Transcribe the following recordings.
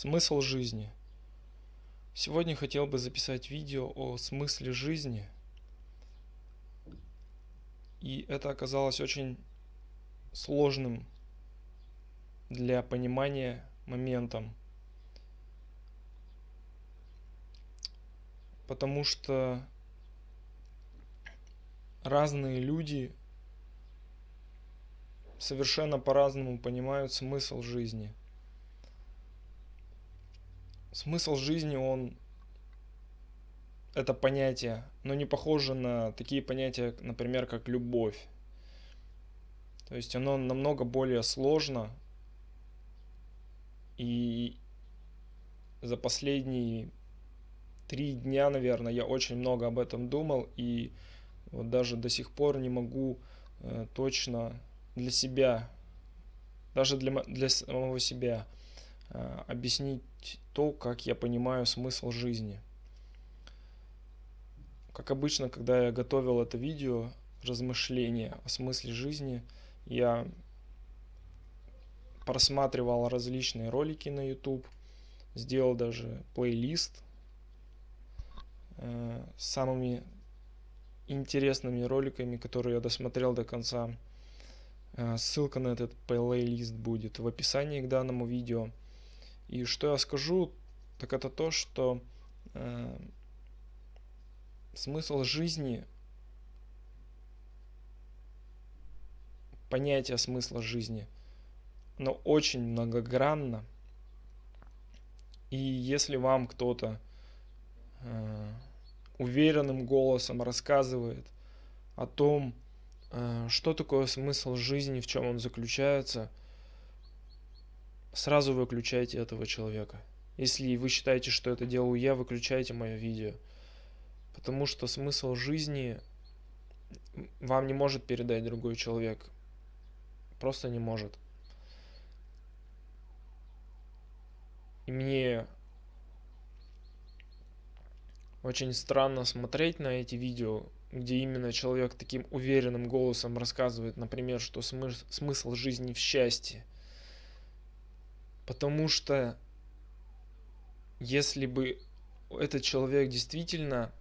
Смысл жизни. Сегодня хотел бы записать видео о смысле жизни. И это оказалось очень сложным для понимания моментом. Потому что разные люди совершенно по-разному понимают смысл жизни. Смысл жизни, он это понятие, но не похоже на такие понятия, например, как любовь. То есть оно намного более сложно. И за последние три дня, наверное, я очень много об этом думал. И вот даже до сих пор не могу э, точно для себя, даже для, для самого себя, объяснить то, как я понимаю смысл жизни. Как обычно, когда я готовил это видео, размышления о смысле жизни, я просматривал различные ролики на YouTube, сделал даже плейлист э, с самыми интересными роликами, которые я досмотрел до конца. Э, ссылка на этот плейлист будет в описании к данному видео. И что я скажу, так это то, что э, смысл жизни, понятие смысла жизни, но очень многогранно. И если вам кто-то э, уверенным голосом рассказывает о том, э, что такое смысл жизни, в чем он заключается, сразу выключайте этого человека. Если вы считаете, что это делаю я, выключайте мое видео. Потому что смысл жизни вам не может передать другой человек. Просто не может. И мне очень странно смотреть на эти видео, где именно человек таким уверенным голосом рассказывает, например, что смысл, смысл жизни в счастье. Потому что если бы этот человек действительно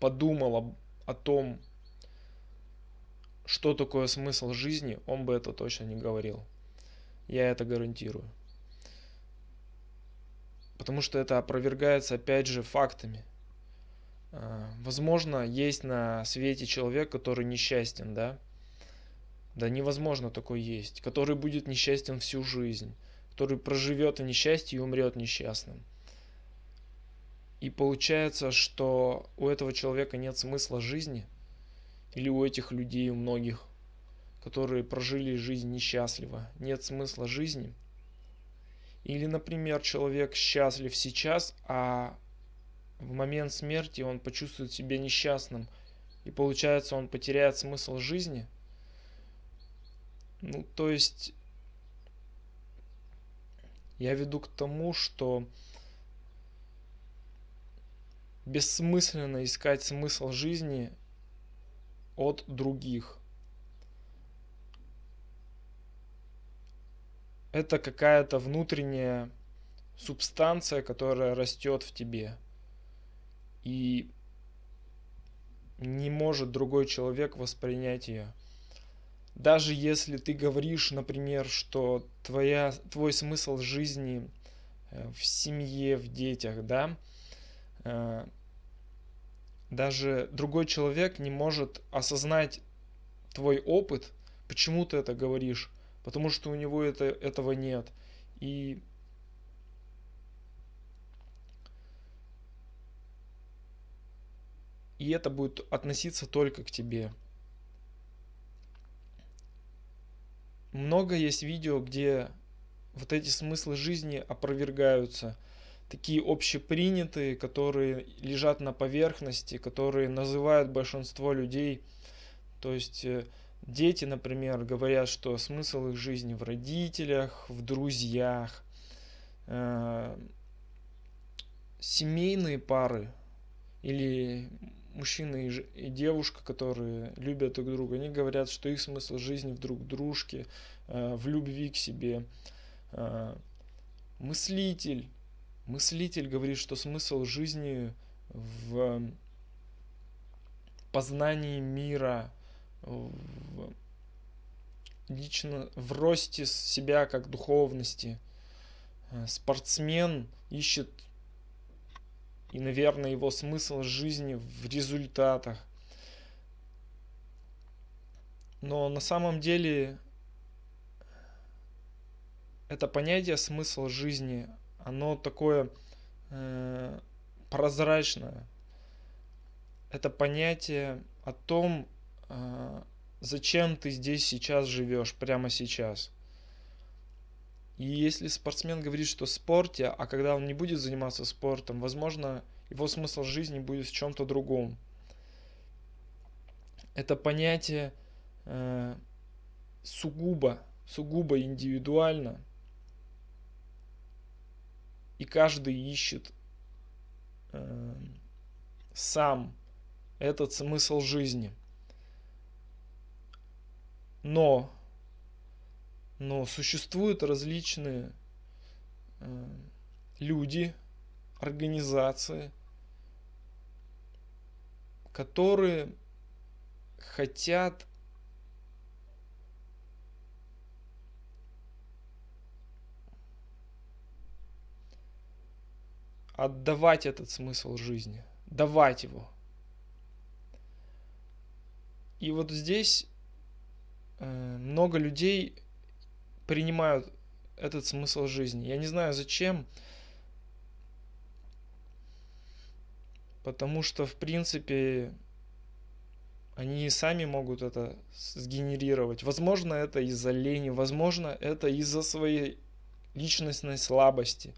подумал о том, что такое смысл жизни, он бы это точно не говорил. Я это гарантирую потому что это опровергается опять же фактами. А, возможно, есть на свете человек, который несчастен, да? Да невозможно такой есть, который будет несчастен всю жизнь, который проживет в несчастье и умрет несчастным. И получается, что у этого человека нет смысла жизни, или у этих людей, у многих, которые прожили жизнь несчастливо, нет смысла жизни – или, например, человек счастлив сейчас, а в момент смерти он почувствует себя несчастным, и получается он потеряет смысл жизни. Ну, то есть, я веду к тому, что бессмысленно искать смысл жизни от других. это какая-то внутренняя субстанция, которая растет в тебе. И не может другой человек воспринять ее. Даже если ты говоришь, например, что твоя, твой смысл жизни э, в семье, в детях, да, э, даже другой человек не может осознать твой опыт, почему ты это говоришь, потому что у него это, этого нет. И и это будет относиться только к тебе. Много есть видео, где вот эти смыслы жизни опровергаются, такие общепринятые, которые лежат на поверхности, которые называют большинство людей, то есть э, Дети, например, говорят, что смысл их жизни в родителях, в друзьях. Э, семейные пары или мужчина и девушка, которые любят друг друга, они говорят, что их смысл жизни в друг дружке, э, в любви к себе. Э, мыслитель. Мыслитель говорит, что смысл жизни в познании мира, в лично в росте себя как духовности. Э, спортсмен ищет и, наверное, его смысл жизни в результатах. Но на самом деле это понятие смысл жизни, оно такое э, прозрачное. Это понятие о том, э, зачем ты здесь сейчас живешь, прямо сейчас. И если спортсмен говорит, что в спорте, а когда он не будет заниматься спортом, возможно, его смысл жизни будет в чем-то другом. Это понятие э, сугубо, сугубо индивидуально. И каждый ищет э, сам этот смысл жизни. Но, но существуют различные э, люди, организации, которые хотят отдавать этот смысл жизни, давать его. И вот здесь Э, много людей принимают этот смысл жизни. Я не знаю зачем, потому что, в принципе, они сами могут это сгенерировать. Возможно, это из-за лени, возможно, это из-за своей личностной слабости.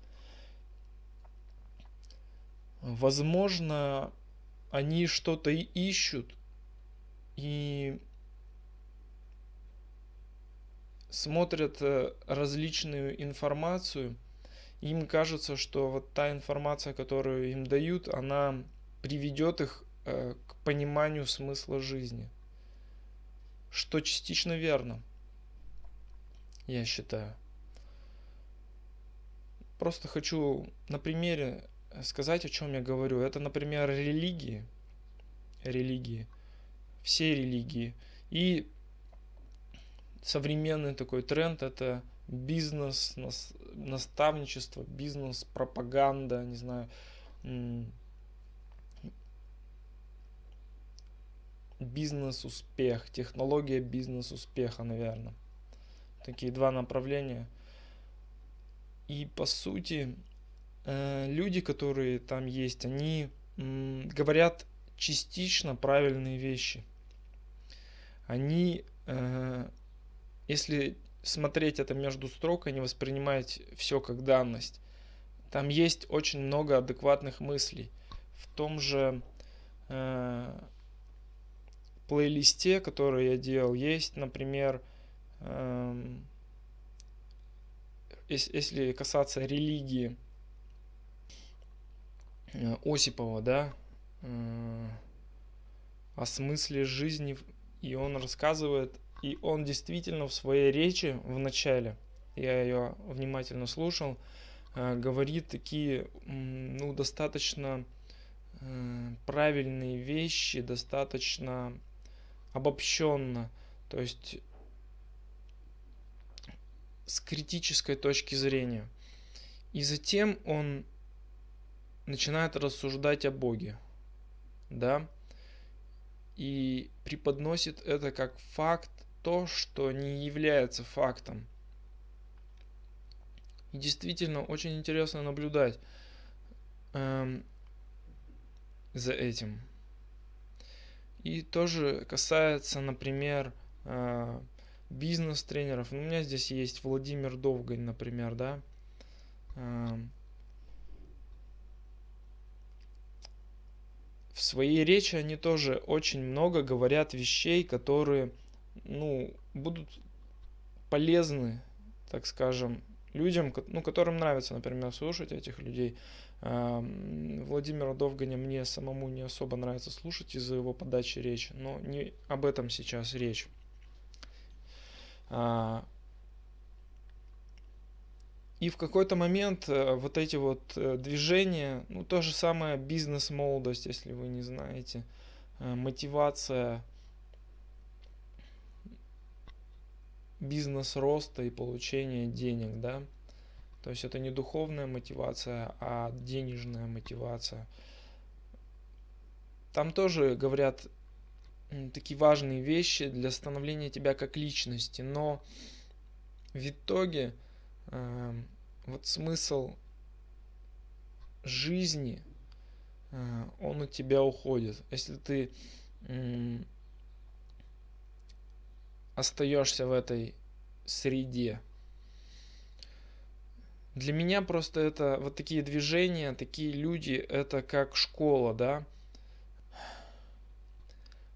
Возможно, они что-то ищут, и смотрят э, различную информацию, им кажется, что вот та информация, которую им дают, она приведет их э, к пониманию смысла жизни. Что частично верно, я считаю. Просто хочу на примере сказать, о чем я говорю. Это, например, религии. Религии. Все религии. И современный такой тренд это бизнес, наставничество, бизнес, пропаганда, не знаю, бизнес-успех, технология бизнес-успеха, наверное. Такие два направления. И по сути, э, люди, которые там есть, они говорят частично правильные вещи. Они э, если смотреть это между строк и не воспринимать все как данность, там есть очень много адекватных мыслей. В том же э, плейлисте, который я делал, есть, например, э, если касаться религии э, Осипова, да, э, о смысле жизни, и он рассказывает и он действительно в своей речи в начале, я ее внимательно слушал, э, говорит такие, ну, достаточно э, правильные вещи, достаточно обобщенно. То есть с критической точки зрения. И затем он начинает рассуждать о Боге. Да? И преподносит это как факт то, что не является фактом. И действительно очень интересно наблюдать эм, за этим. И тоже касается, например, э, бизнес-тренеров. Ну, у меня здесь есть Владимир Довгань, например, да. Э, в своей речи они тоже очень много говорят вещей, которые ну, будут полезны, так скажем, людям, ну, которым нравится, например, слушать этих людей. Владимира Довганя мне самому не особо нравится слушать из-за его подачи речи, но не об этом сейчас речь. А, И в какой-то момент э, вот эти вот э, движения, ну то же самое бизнес-молодость, если вы не знаете, э, мотивация бизнес роста и получения денег, да. То есть это не духовная мотивация, а денежная мотивация. Там тоже говорят такие важные вещи для становления тебя как личности, но в итоге э, вот смысл жизни, э, он у тебя уходит. Если ты э, остаешься в этой среде. Для меня просто это вот такие движения, такие люди, это как школа, да.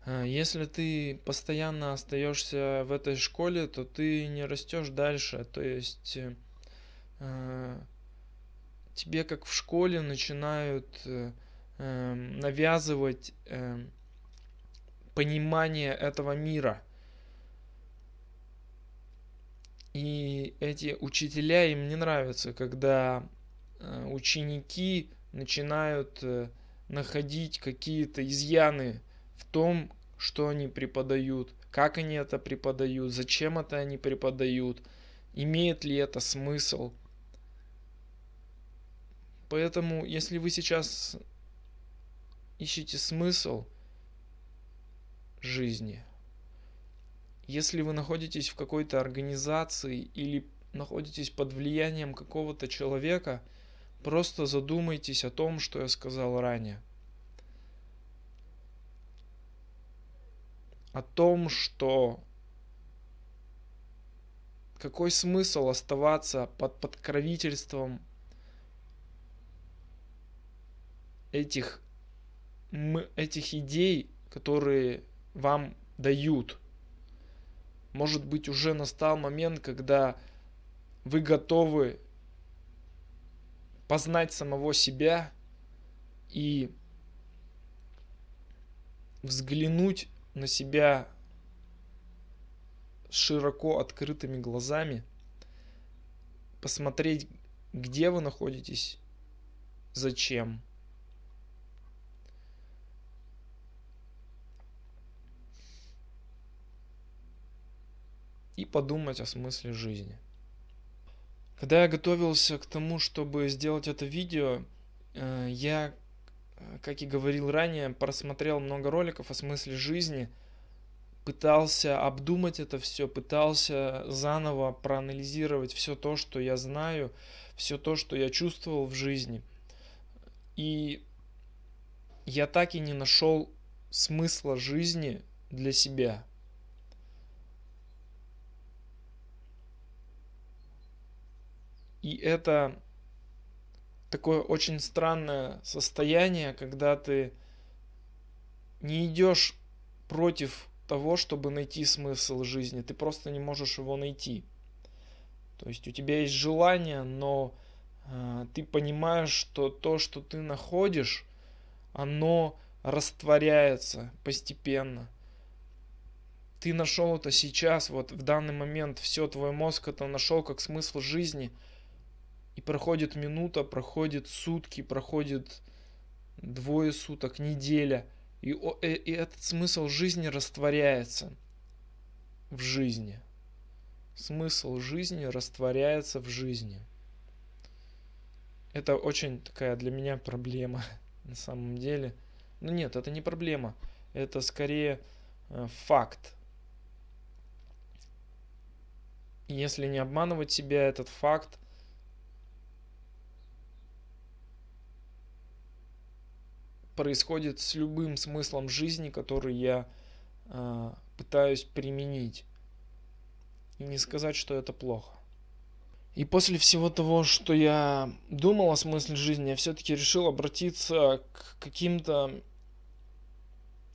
А, если ты постоянно остаешься в этой школе, то ты не растешь дальше. То есть э, тебе как в школе начинают э, эм, навязывать эм, понимание этого мира – И эти учителя, им не нравится, когда э, ученики начинают э, находить какие-то изъяны в том, что они преподают, как они это преподают, зачем это они преподают, имеет ли это смысл. Поэтому, если вы сейчас ищете смысл жизни, если вы находитесь в какой-то организации или находитесь под влиянием какого-то человека, просто задумайтесь о том, что я сказал ранее. О том, что какой смысл оставаться под подкровительством этих, этих идей, которые вам дают – может быть, уже настал момент, когда вы готовы познать самого себя и взглянуть на себя широко открытыми глазами, посмотреть, где вы находитесь, зачем – и подумать о смысле жизни. Когда я готовился к тому, чтобы сделать это видео, э, я, как и говорил ранее, просмотрел много роликов о смысле жизни, пытался обдумать это все, пытался заново проанализировать все то, что я знаю, все то, что я чувствовал в жизни. И я так и не нашел смысла жизни для себя. И это такое очень странное состояние, когда ты не идешь против того, чтобы найти смысл жизни, ты просто не можешь его найти. То есть у тебя есть желание, но э, ты понимаешь, что то, что ты находишь, оно растворяется постепенно. Ты нашел это сейчас, вот в данный момент, все, твой мозг это нашел как смысл жизни – и проходит минута, проходит сутки, проходит двое суток, неделя. И, э, и этот смысл жизни растворяется в жизни. Смысл жизни растворяется в жизни. Это очень такая для меня проблема на самом деле. Ну нет, это не проблема. Это скорее э, факт. Если не обманывать себя, этот факт – происходит с любым смыслом жизни, который я э, пытаюсь применить. И не сказать, что это плохо. И после всего того, что я думал о смысле жизни, я все-таки решил обратиться к каким-то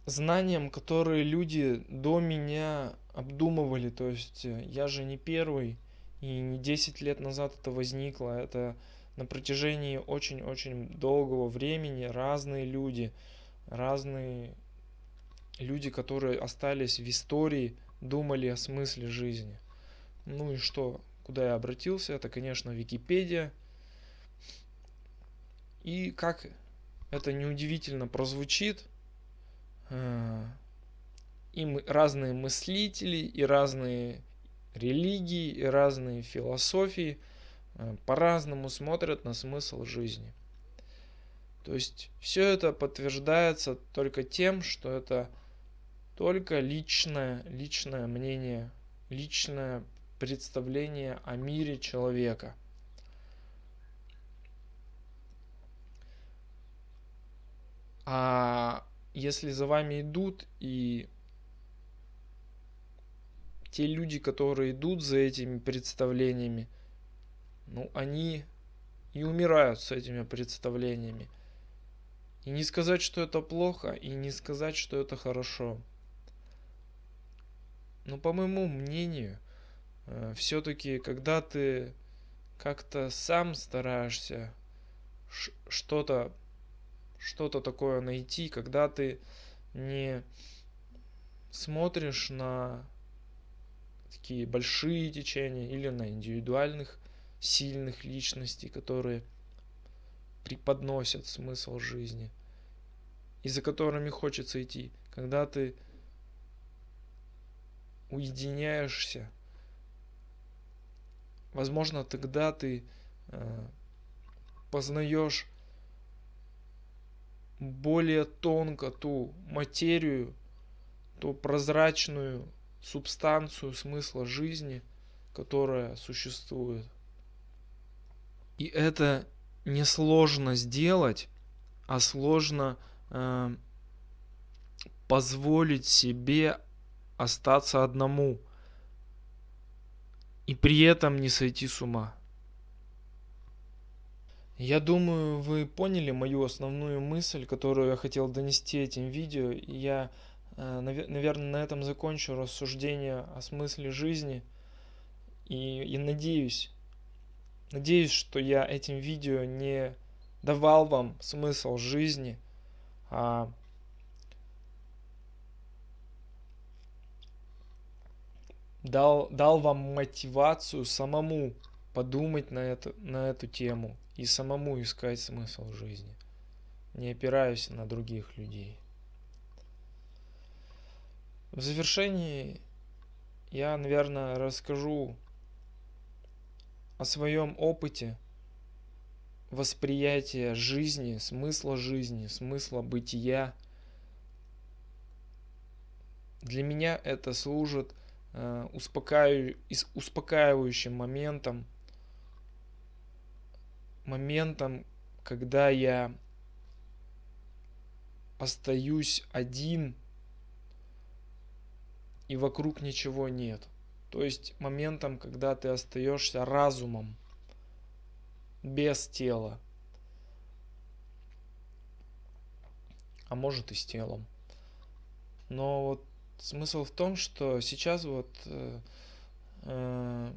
знаниям, которые люди до меня обдумывали. То есть э, я же не первый, и не 10 лет назад это возникло. Это на протяжении очень-очень долгого времени разные люди, разные люди, которые остались в истории, думали о смысле жизни. Ну и что? куда я обратился, это, конечно, Википедия. И как это неудивительно прозвучит, э, и разные мыслители, и разные религии, и разные философии по-разному смотрят на смысл жизни. То есть все это подтверждается только тем, что это только личное, личное мнение, личное представление о мире человека. А если за вами идут и те люди, которые идут за этими представлениями, ну, они и умирают с этими представлениями. И не сказать, что это плохо, и не сказать, что это хорошо. Но по моему мнению, э, все-таки, когда ты как-то сам стараешься что-то что-то такое найти, когда ты не смотришь на такие большие течения или на индивидуальных сильных личностей, которые преподносят смысл жизни и за которыми хочется идти, когда ты уединяешься, возможно, тогда ты э, познаешь более тонко ту материю, ту прозрачную субстанцию смысла жизни, которая существует. И это не сложно сделать, а сложно э, позволить себе остаться одному и при этом не сойти с ума. Я думаю, вы поняли мою основную мысль, которую я хотел донести этим видео. Я, э, наверное, на этом закончу рассуждение о смысле жизни. И, и надеюсь, надеюсь, что я этим видео не давал вам смысл жизни, а дал, дал вам мотивацию самому подумать на, это, на эту тему и самому искать смысл жизни, не опираясь на других людей. В завершении я, наверное, расскажу о своем опыте восприятия жизни, смысла жизни, смысла бытия. Для меня это служит э, успокаивающим моментом моментом, когда я остаюсь один и вокруг ничего нет. То есть моментом, когда ты остаешься разумом, без тела. А может и с телом. Но вот смысл в том, что сейчас вот э, э,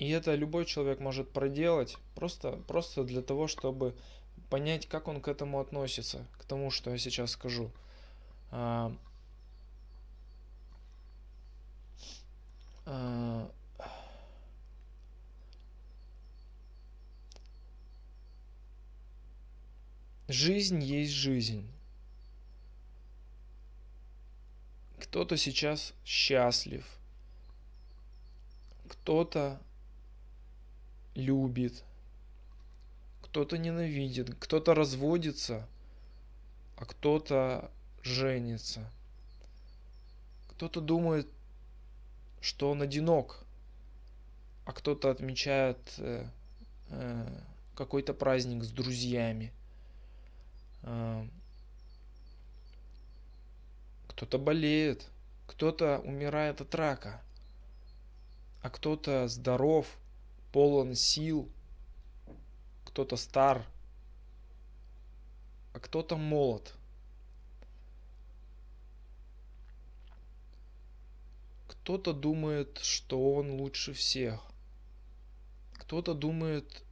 и это любой человек может проделать, просто, просто для того, чтобы понять, как он к этому относится, к тому, что я сейчас скажу. А, а, жизнь есть жизнь. Кто-то сейчас счастлив, кто-то любит, кто-то ненавидит, кто-то разводится, а кто-то женится. Кто-то думает, что он одинок, а кто-то отмечает э, э, какой-то праздник с друзьями. Э, кто-то болеет, кто-то умирает от рака, а кто-то здоров – полон сил, кто-то стар, а кто-то молод. Кто-то думает, что он лучше всех. Кто-то думает,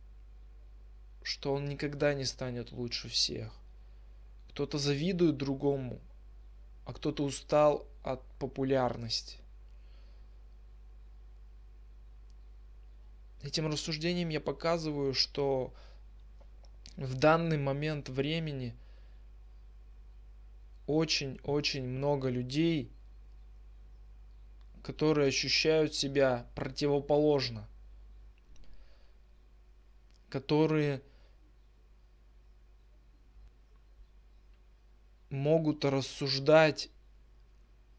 что он никогда не станет лучше всех. Кто-то завидует другому, а кто-то устал от популярности. Этим рассуждением я показываю, что в данный момент времени очень-очень много людей, которые ощущают себя противоположно, которые могут рассуждать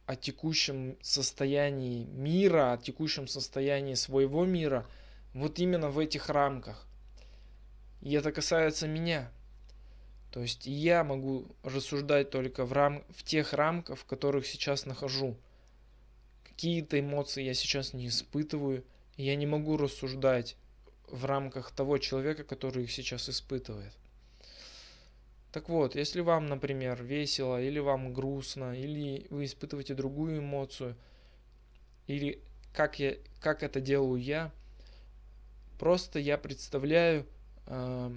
о текущем состоянии мира, о текущем состоянии своего мира, вот именно в этих рамках. И это касается меня. То есть я могу рассуждать только в, рам... в тех рамках, в которых сейчас нахожу. Какие-то эмоции я сейчас не испытываю. Я не могу рассуждать в рамках того человека, который их сейчас испытывает. Так вот, если вам, например, весело, или вам грустно, или вы испытываете другую эмоцию, или как, я, как это делаю я, просто я представляю э,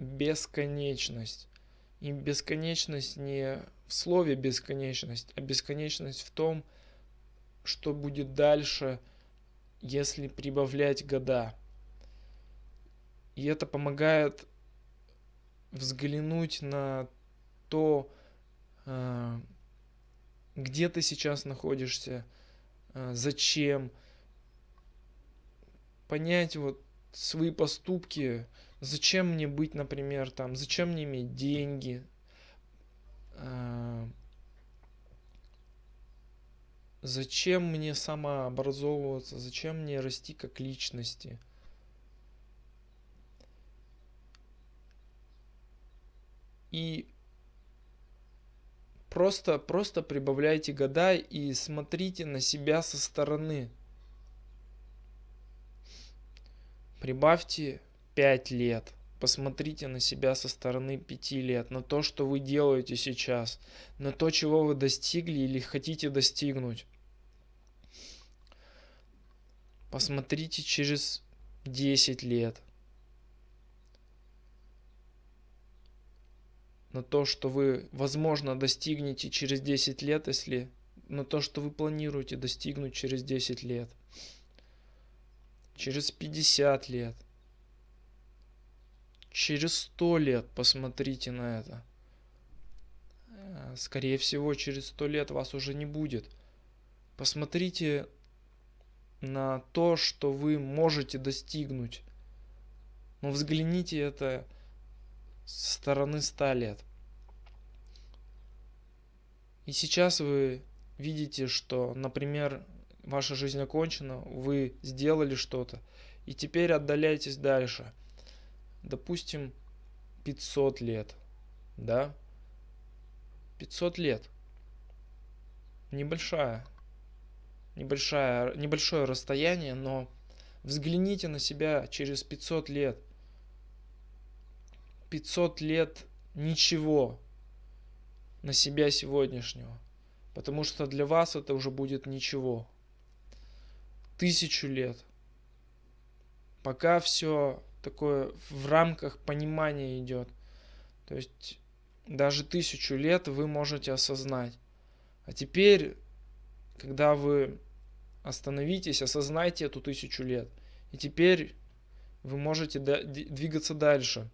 бесконечность. И бесконечность не в слове бесконечность, а бесконечность в том, что будет дальше, если прибавлять года. И это помогает взглянуть на то, а, где ты сейчас находишься, а, зачем, понять вот свои поступки, зачем мне быть, например, там, зачем мне иметь деньги, а, зачем мне самообразовываться, зачем мне расти как личности – и просто, просто прибавляйте года и смотрите на себя со стороны. Прибавьте 5 лет. Посмотрите на себя со стороны 5 лет, на то, что вы делаете сейчас, на то, чего вы достигли или хотите достигнуть. Посмотрите через 10 лет. на то, что вы, возможно, достигнете через 10 лет, если на то, что вы планируете достигнуть через 10 лет, через 50 лет, через 100 лет посмотрите на это. Э, скорее всего, через 100 лет вас уже не будет. Посмотрите на то, что вы можете достигнуть. Но взгляните это со стороны 100 лет. И сейчас вы видите, что, например, ваша жизнь окончена, вы сделали что-то, и теперь отдаляйтесь дальше. Допустим, 500 лет, да? 500 лет. Небольшая, небольшая, небольшое расстояние, но взгляните на себя через 500 лет. 500 лет ничего на себя сегодняшнего. Потому что для вас это уже будет ничего. Тысячу лет. Пока все такое в рамках понимания идет. То есть даже тысячу лет вы можете осознать. А теперь, когда вы остановитесь, осознайте эту тысячу лет. И теперь вы можете двигаться дальше.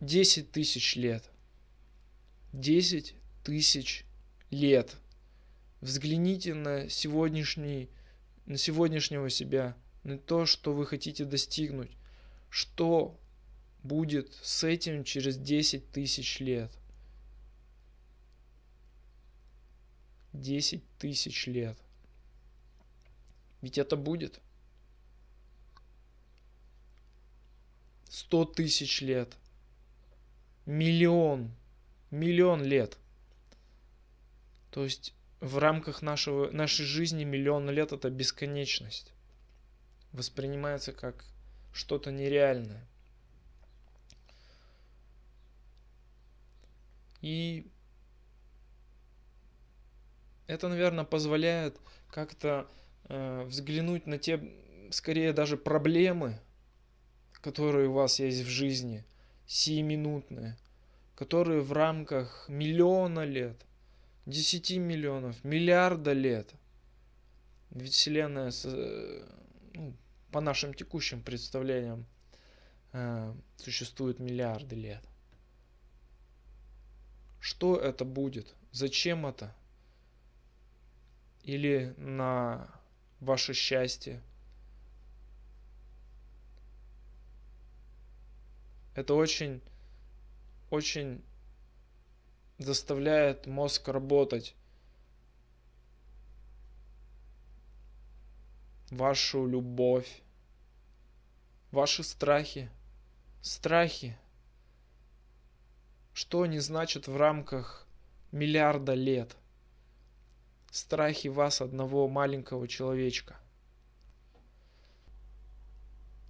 10 тысяч лет. 10 тысяч лет. Взгляните на сегодняшний, на сегодняшнего себя, на то, что вы хотите достигнуть. Что будет с этим через 10 тысяч лет? 10 тысяч лет. Ведь это будет. 100 тысяч лет миллион, миллион лет. То есть в рамках нашего, нашей жизни миллион лет это бесконечность. Воспринимается как что-то нереальное. И это, наверное, позволяет как-то э, взглянуть на те, скорее даже проблемы, которые у вас есть в жизни, сиюминутные, которые в рамках миллиона лет, 10 миллионов, миллиарда лет Ведь Вселенная, ну, по нашим текущим представлениям, э, существует миллиарды лет. Что это будет? Зачем это? Или на ваше счастье? Это очень, очень заставляет мозг работать. Вашу любовь, ваши страхи. Страхи. Что они значат в рамках миллиарда лет? Страхи вас, одного маленького человечка.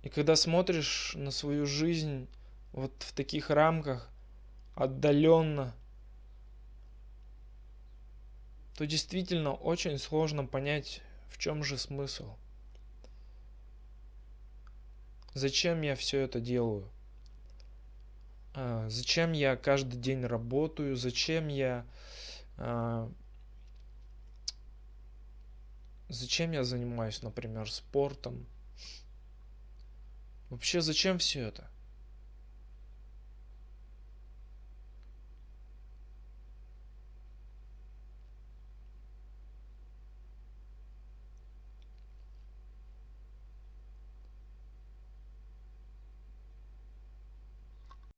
И когда смотришь на свою жизнь вот в таких рамках, отдаленно, то действительно очень сложно понять, в чем же смысл. Зачем я все это делаю? А, зачем я каждый день работаю? Зачем я... А, зачем я занимаюсь, например, спортом? Вообще, зачем все это?